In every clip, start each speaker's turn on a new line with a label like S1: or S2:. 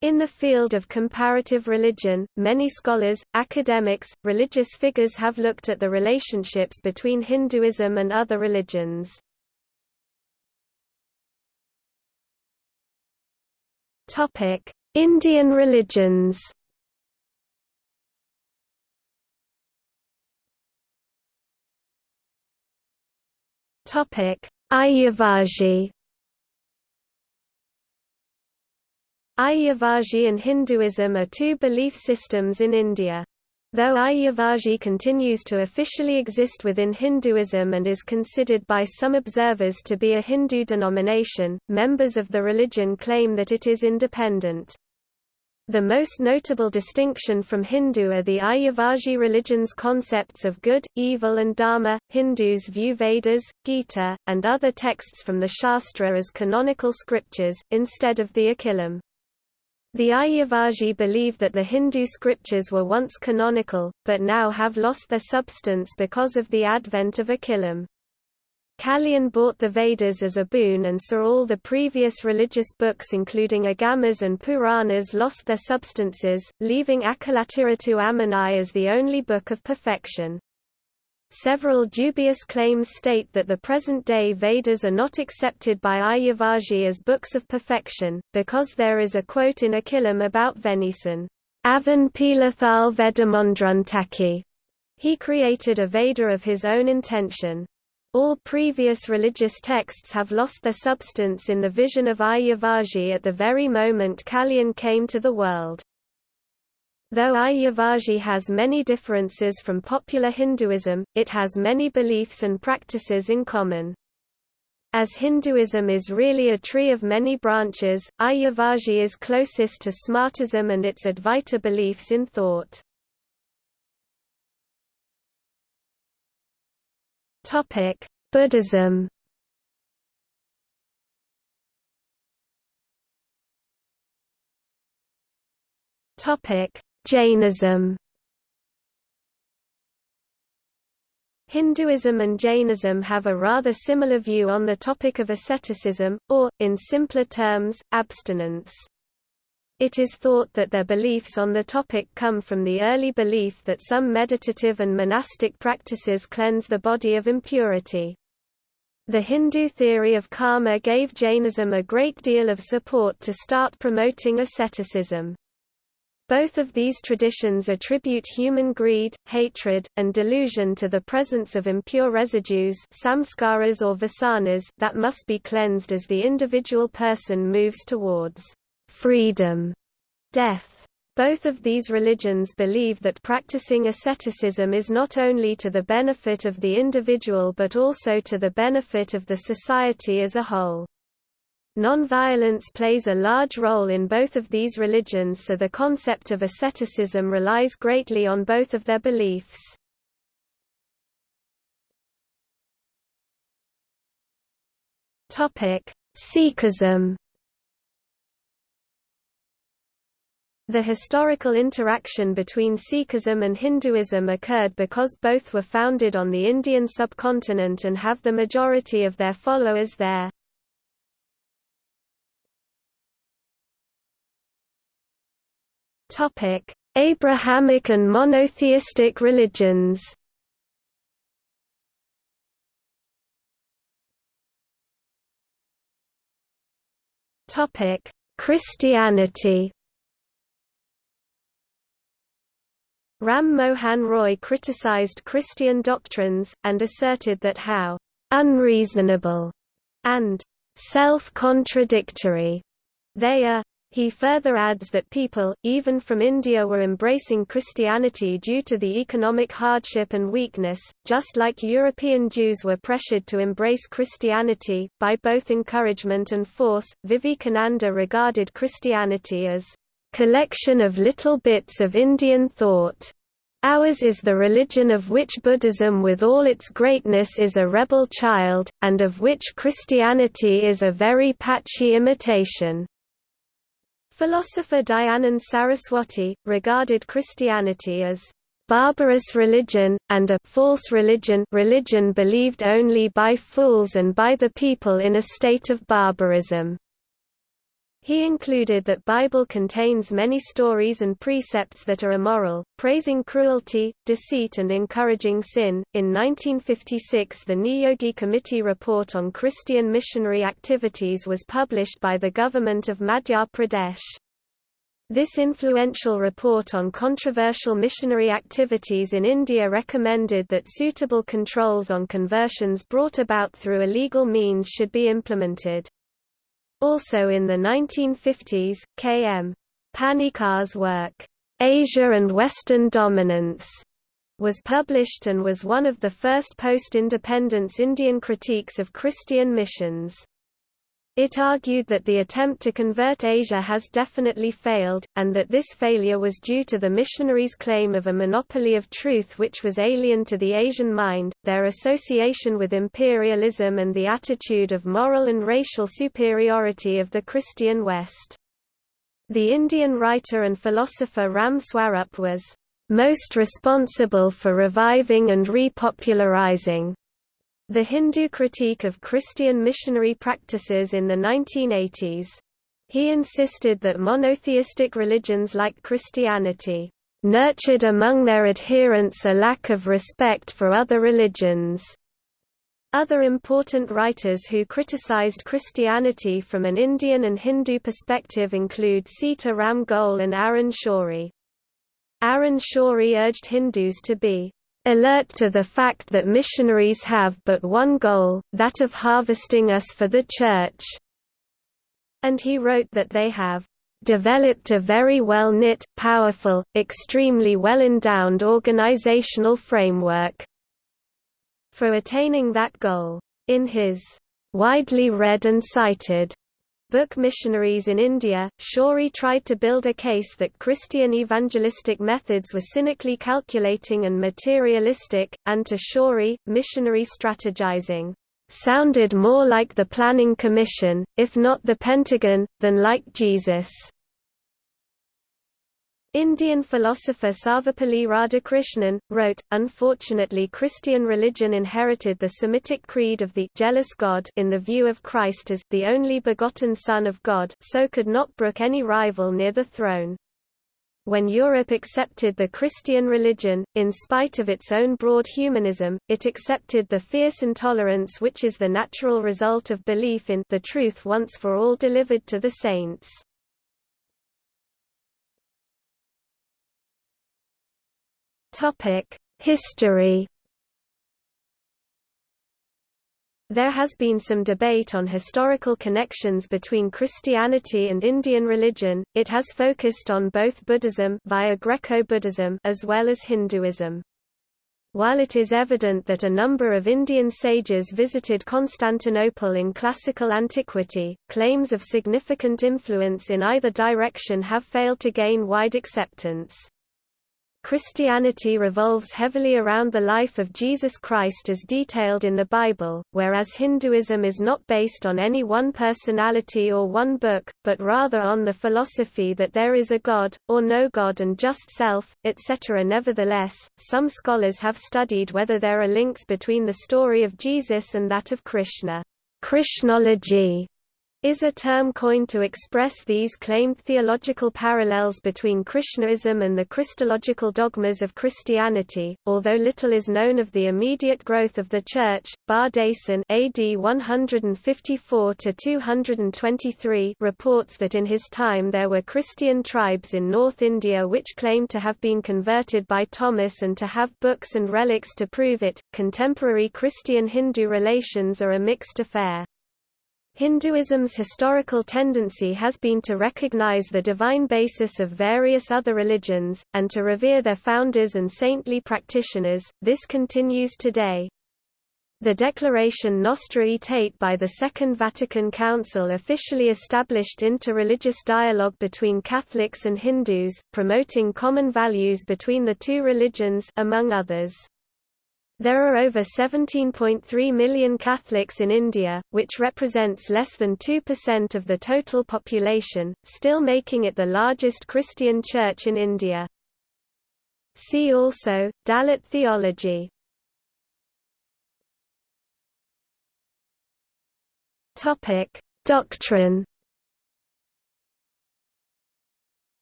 S1: In the field of comparative religion, many scholars, academics, religious figures have looked at the relationships between Hinduism and other religions. Indian religions Ayyavazhi Ayyavazhi and Hinduism are two belief systems in India. Though Ayyavazhi continues to officially exist within Hinduism and is considered by some observers to be a Hindu denomination, members of the religion claim that it is independent. The most notable distinction from Hindu are the Ayyavazhi religion's concepts of good, evil and dharma. Hindus view Vedas, Gita, and other texts from the Shastra as canonical scriptures, instead of the Akilam. The Ayyavazhi believe that the Hindu scriptures were once canonical, but now have lost their substance because of the advent of Akilam. Kaliyan bought the Vedas as a boon and saw all the previous religious books including Agamas and Puranas lost their substances, leaving Akilathirattu Ammanai as the only book of perfection. Several dubious claims state that the present-day Vedas are not accepted by Ayyavazhi as books of perfection, because there is a quote in Akilam about Venison, Avan Pilathal Vedamondruntaki. He created a Veda of his own intention. All previous religious texts have lost their substance in the vision of Ayyavazhi at the very moment Kaliyan came to the world. Though Ayyavazhi has many differences from popular Hinduism, it has many beliefs and practices in common. As Hinduism is really a tree of many branches, Ayyavazhi is closest to Smartism and its Advaita beliefs in thought. Buddhism Topic: Jainism Hinduism and Jainism have a rather similar view on the topic of asceticism, or, in simpler terms, abstinence. It is thought that their beliefs on the topic come from the early belief that some meditative and monastic practices cleanse the body of impurity. The Hindu theory of karma gave Jainism a great deal of support to start promoting asceticism. Both of these traditions attribute human greed, hatred, and delusion to the presence of impure residues samskaras or vasanas that must be cleansed as the individual person moves towards freedom, death. Both of these religions believe that practicing asceticism is not only to the benefit of the individual but also to the benefit of the society as a whole. Nonviolence plays a large role in both of these religions so the concept of asceticism relies greatly on both of their beliefs. Sikhism The historical interaction between Sikhism and Hinduism occurred because both were founded on the Indian subcontinent and have the majority of their followers there. Topic: Abrahamic and monotheistic religions. Topic: Christianity. Ram Mohan Roy criticized Christian doctrines, and asserted that how unreasonable and self-contradictory they are. He further adds that people, even from India were embracing Christianity due to the economic hardship and weakness, just like European Jews were pressured to embrace Christianity, by both encouragement and force. Vivekananda regarded Christianity as collection of little bits of Indian thought. Ours is the religion of which Buddhism with all its greatness is a rebel child, and of which Christianity is a very patchy imitation. Philosopher Dayanand Saraswati, regarded Christianity as barbarous religion, and a false religion religion believed only by fools and by the people in a state of barbarism. He included that Bible contains many stories and precepts that are immoral, praising cruelty, deceit and encouraging sin. In 1956 the Niyogi Committee report on Christian missionary activities was published by the government of Madhya Pradesh. This influential report on controversial missionary activities in India recommended that suitable controls on conversions brought about through illegal means should be implemented. Also in the 1950s, K.M. Panikkar's work, Asia and Western Dominance, was published and was one of the first post-independence Indian critiques of Christian missions. It argued that the attempt to convert Asia has definitely failed, and that this failure was due to the missionaries' claim of a monopoly of truth which was alien to the Asian mind, their association with imperialism and the attitude of moral and racial superiority of the Christian West. The Indian writer and philosopher Ram Swarup was most responsible for reviving and repopularizing the Hindu critique of Christian missionary practices in the 1980s. He insisted that monotheistic religions like Christianity nurtured among their adherents a lack of respect for other religions. Other important writers who criticized Christianity from an Indian and Hindu perspective include Sita Ram Goel and Arun Shourie. Arun Shourie urged Hindus to be alert to the fact that missionaries have but one goal, that of harvesting us for the Church. And he wrote that they have developed a very well-knit, powerful, extremely well-endowed organizational framework for attaining that goal. In his widely read and cited Book Missionaries in India, Shourie tried to build a case that Christian evangelistic methods were cynically calculating and materialistic, and to Shourie, missionary strategizing sounded more like the Planning Commission, if not the Pentagon, than like Jesus. Indian philosopher Sarvepalli Radhakrishnan, wrote, Unfortunately Christian religion inherited the Semitic creed of the jealous God in the view of Christ as the only begotten Son of God so could not brook any rival near the throne. When Europe accepted the Christian religion, in spite of its own broad humanism, it accepted the fierce intolerance which is the natural result of belief in the truth once for all delivered to the saints. History There has been some debate on historical connections between Christianity and Indian religion. It has focused on both Buddhism via Greco-Buddhism as well as Hinduism. While it is evident that a number of Indian sages visited Constantinople in classical antiquity, claims of significant influence in either direction have failed to gain wide acceptance. Christianity revolves heavily around the life of Jesus Christ as detailed in the Bible, whereas Hinduism is not based on any one personality or one book, but rather on the philosophy that there is a God, or no God and just self, etc. Nevertheless, some scholars have studied whether there are links between the story of Jesus and that of Krishna. Krishnology is a term coined to express these claimed theological parallels between Krishnaism and the Christological dogmas of Christianity. Although little is known of the immediate growth of the Church, Bardaisan AD 154 to 223 reports that in his time there were Christian tribes in North India which claimed to have been converted by Thomas and to have books and relics to prove it. Contemporary Christian-Hindu relations are a mixed affair. Hinduism's historical tendency has been to recognize the divine basis of various other religions, and to revere their founders and saintly practitioners, this continues today. The Declaration Nostra Aetate by the Second Vatican Council officially established interreligious dialogue between Catholics and Hindus, promoting common values between the two religions among others. There are over 17.3 million Catholics in India, which represents less than 2% of the total population, still making it the largest Christian church in India. See also, Dalit theology Doctrine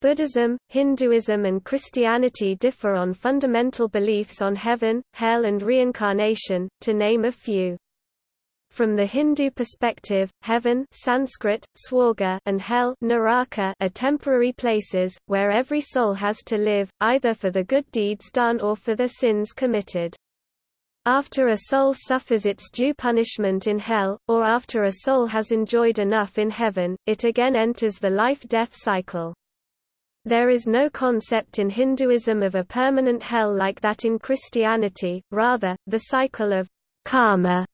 S1: Buddhism, Hinduism and Christianity differ on fundamental beliefs on heaven, hell and reincarnation, to name a few. From the Hindu perspective, heaven Sanskrit, swarga and hell naraka are temporary places, where every soul has to live, either for the good deeds done or for the sins committed. After a soul suffers its due punishment in hell, or after a soul has enjoyed enough in heaven, it again enters the life-death cycle. There is no concept in Hinduism of a permanent hell like that in Christianity, rather, the cycle of karma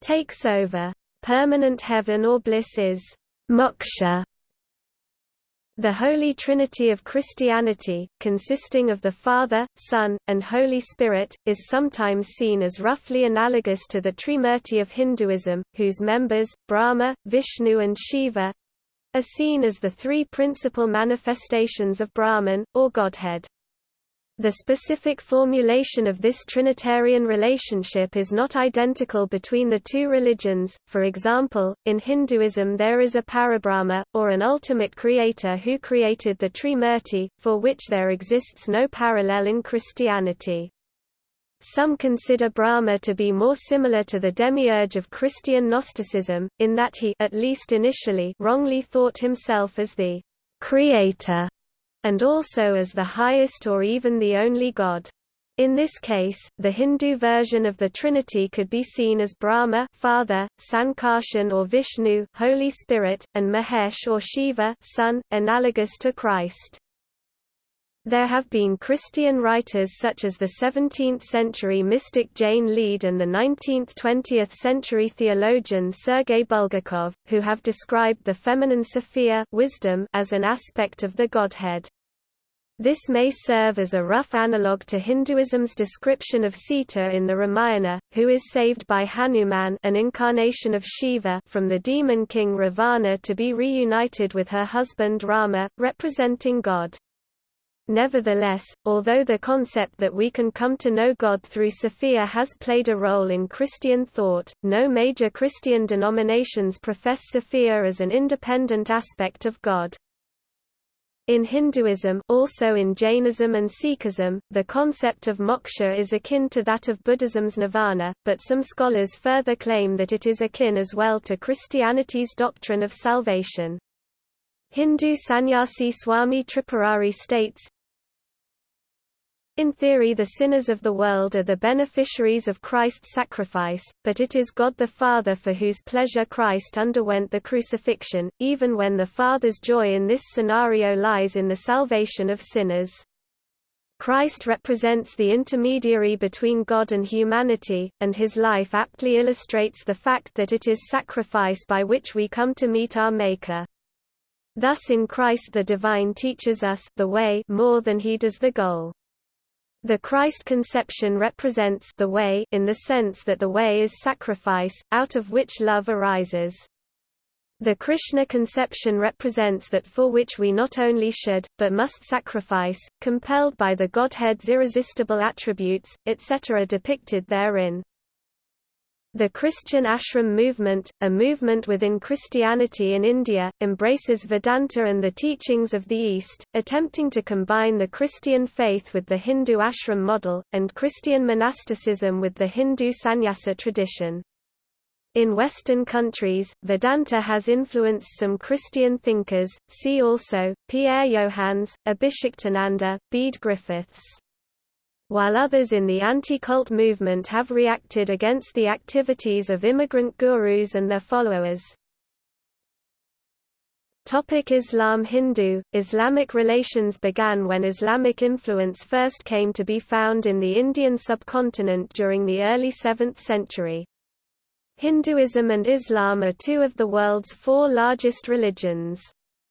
S1: takes over. Permanent heaven or bliss is moksha. The Holy Trinity of Christianity, consisting of the Father, Son, and Holy Spirit, is sometimes seen as roughly analogous to the Trimurti of Hinduism, whose members, Brahma, Vishnu and Shiva, are seen as the three principal manifestations of Brahman, or Godhead. The specific formulation of this Trinitarian relationship is not identical between the two religions, for example, in Hinduism there is a Parabrahma, or an ultimate creator who created the Trimurti, for which there exists no parallel in Christianity. Some consider Brahma to be more similar to the demiurge of Christian Gnosticism, in that he at least initially wrongly thought himself as the creator, and also as the highest or even the only god. In this case, the Hindu version of the Trinity could be seen as Brahma Father, Sankarshan or Vishnu Holy Spirit, and Mahesh or Shiva Son, analogous to Christ. There have been Christian writers such as the 17th-century mystic Jane Leade and the 19th–20th century theologian Sergei Bulgakov, who have described the feminine Sophia wisdom as an aspect of the Godhead. This may serve as a rough analogue to Hinduism's description of Sita in the Ramayana, who is saved by Hanuman an incarnation of Shiva from the demon king Ravana to be reunited with her husband Rama, representing God. Nevertheless, although the concept that we can come to know God through Sophia has played a role in Christian thought, no major Christian denominations profess Sophia as an independent aspect of God. In Hinduism also in Jainism and Sikhism, the concept of moksha is akin to that of Buddhism's nirvana, but some scholars further claim that it is akin as well to Christianity's doctrine of salvation. Hindu sannyasi Swami Tripurari states, in theory the sinners of the world are the beneficiaries of Christ's sacrifice, but it is God the Father for whose pleasure Christ underwent the crucifixion, even when the Father's joy in this scenario lies in the salvation of sinners. Christ represents the intermediary between God and humanity, and his life aptly illustrates the fact that it is sacrifice by which we come to meet our Maker. Thus in Christ the divine teaches us the way more than he does the goal. The Christ conception represents the way in the sense that the way is sacrifice, out of which love arises. The Krishna conception represents that for which we not only should, but must sacrifice, compelled by the Godhead's irresistible attributes, etc. depicted therein. The Christian ashram movement, a movement within Christianity in India, embraces Vedanta and the teachings of the East, attempting to combine the Christian faith with the Hindu ashram model, and Christian monasticism with the Hindu sannyasa tradition. In Western countries, Vedanta has influenced some Christian thinkers, see also, Pierre Johannes, Abhishiktananda, Bede Griffiths while others in the anti-cult movement have reacted against the activities of immigrant gurus and their followers. Topic Islam Hindu, Islamic relations began when Islamic influence first came to be found in the Indian subcontinent during the early 7th century. Hinduism and Islam are two of the world's four largest religions.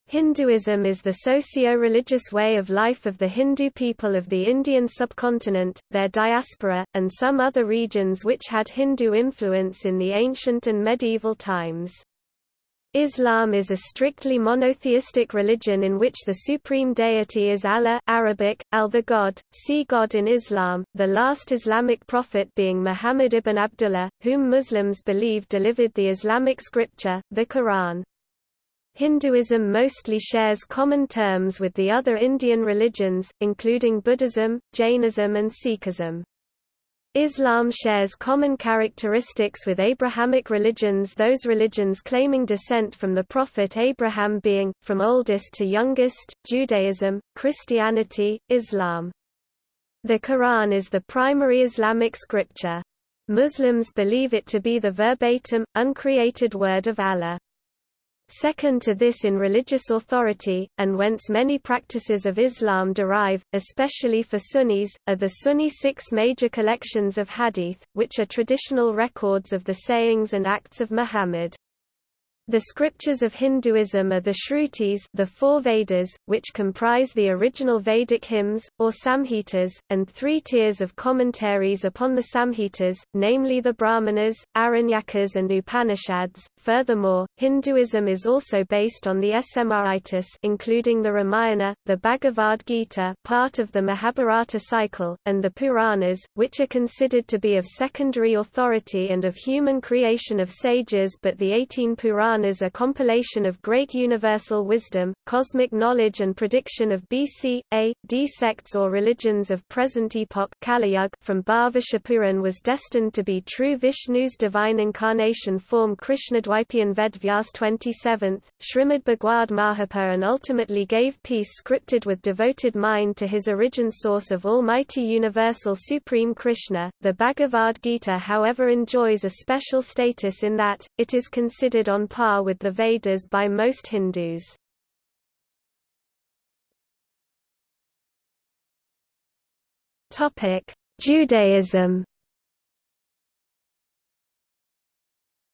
S1: Hinduism is the socio-religious way of life of the Hindu people of the Indian subcontinent, their diaspora, and some other regions which had Hindu influence in the ancient and medieval times. Islam is a strictly monotheistic religion in which the supreme deity is Allah Arabic, al the God, see God in Islam, the last Islamic prophet being Muhammad ibn Abdullah, whom Muslims believe delivered the Islamic scripture, the Quran. Hinduism mostly shares common terms with the other Indian religions, including Buddhism, Jainism and Sikhism. Islam shares common characteristics with Abrahamic religions those religions claiming descent from the Prophet Abraham being, from oldest to youngest, Judaism, Christianity, Islam. The Quran is the primary Islamic scripture. Muslims believe it to be the verbatim, uncreated word of Allah. Second to this in religious authority, and whence many practices of Islam derive, especially for Sunnis, are the Sunni six major collections of hadith, which are traditional records of the sayings and acts of Muhammad. The scriptures of Hinduism are the Shrutis the four Vedas, which comprise the original Vedic hymns, or Samhitas, and three tiers of commentaries upon the Samhitas, namely the Brahmanas, Aranyakas and Upanishads. Furthermore, Hinduism is also based on the Smritis including the Ramayana, the Bhagavad Gita part of the Mahabharata cycle, and the Puranas, which are considered to be of secondary authority and of human creation of sages but the 18 Puranas Puranas a compilation of great universal wisdom, cosmic knowledge and prediction of BC, A, D sects or religions of present epoch Kaliyug from Bhava was destined to be true Vishnu's divine incarnation form Krishnadvaipayan Vedvyas 27th, Srimad Bhagavad Mahapur and ultimately gave peace scripted with devoted mind to his origin source of Almighty Universal Supreme Krishna. The Bhagavad Gita however enjoys a special status in that, it is considered on par par with the Vedas by most Hindus. Judaism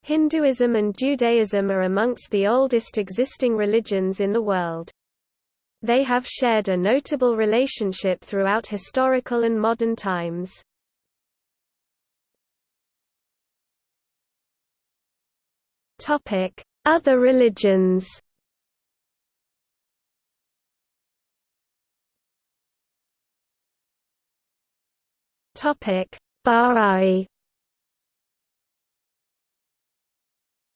S1: Hinduism and Judaism are amongst the oldest existing religions in the world. They have shared a notable relationship throughout historical and modern times. Topic: Other religions. Topic: Baha'i.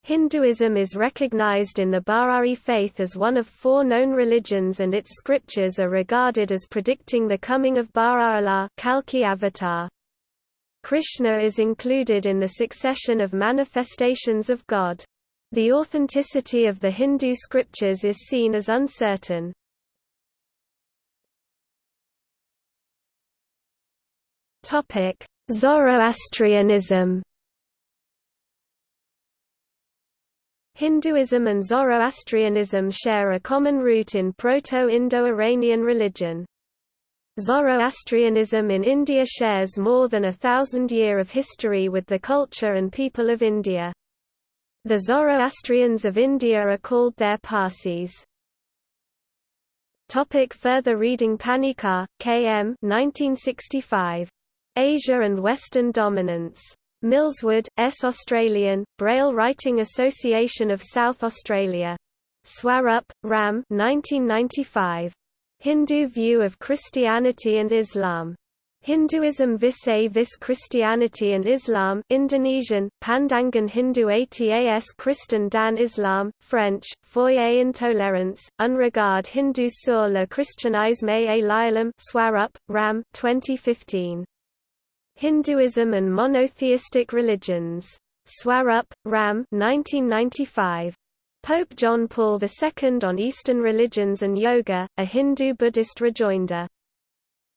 S1: Hinduism is recognized in the Baha'i faith as one of four known religions and its scriptures are regarded as predicting the coming of Baha'u'llah Kalki avatar. Krishna is included in the succession of manifestations of God. The authenticity of the Hindu scriptures is seen as uncertain. Zoroastrianism Hinduism and Zoroastrianism share a common root in Proto-Indo-Iranian religion. Zoroastrianism in India shares more than a thousand year of history with the culture and people of India. The Zoroastrians of India are called their Parsis. Topic further reading Panikkar, K.M. 1965. Asia and Western Dominance. Millswood, S. Australian, Braille Writing Association of South Australia. Swarup, Ram 1995. Hindu View of Christianity and Islam. Hinduism vis-a-vis Christianity and Islam Indonesian, Pandangan Hindu Atas Kristen dan Islam, French, Foyer Intolerance, Unregard Hindu sur le christianisme et l'islam Swarup, Ram 2015. Hinduism and Monotheistic Religions. Swarup, Ram 1995. Pope John Paul II on Eastern Religions and Yoga, a Hindu-Buddhist rejoinder.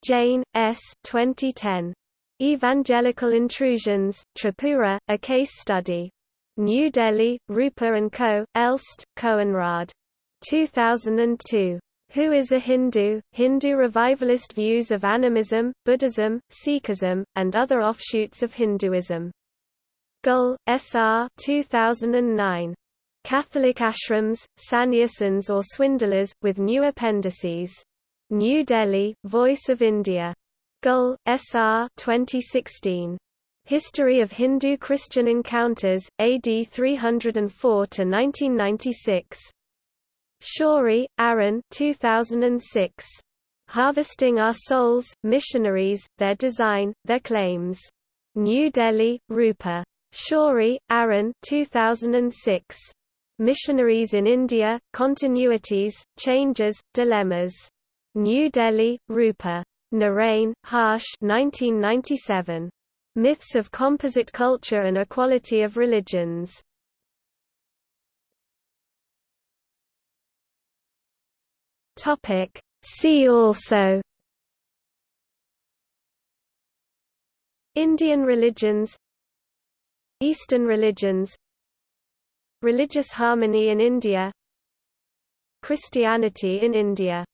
S1: Jain, S. 2010. Evangelical Intrusions, Tripura, A Case Study. New Delhi, Rupa & Co., Elst, Koenraad. 2002. Who is a Hindu? Hindu revivalist views of animism, Buddhism, Sikhism, and other offshoots of Hinduism. Goel, S.R. 2009. Catholic ashrams, sannyasins or swindlers, with new appendices. New Delhi, Voice of India. Goel, S.R. 2016. History of Hindu-Christian Encounters, AD 304–1996. Shourie, Arun 2006. Harvesting Our Souls, Missionaries, Their Design, Their Claims. New Delhi, Rupa. Shourie, Arun 2006. Missionaries in India, Continuities, Changes, Dilemmas. New Delhi, Rupa. Narain, Harsh 1997. Myths of Composite Culture and Equality of Religions. Topic. See also Indian religions Eastern religions Religious harmony in India Christianity in India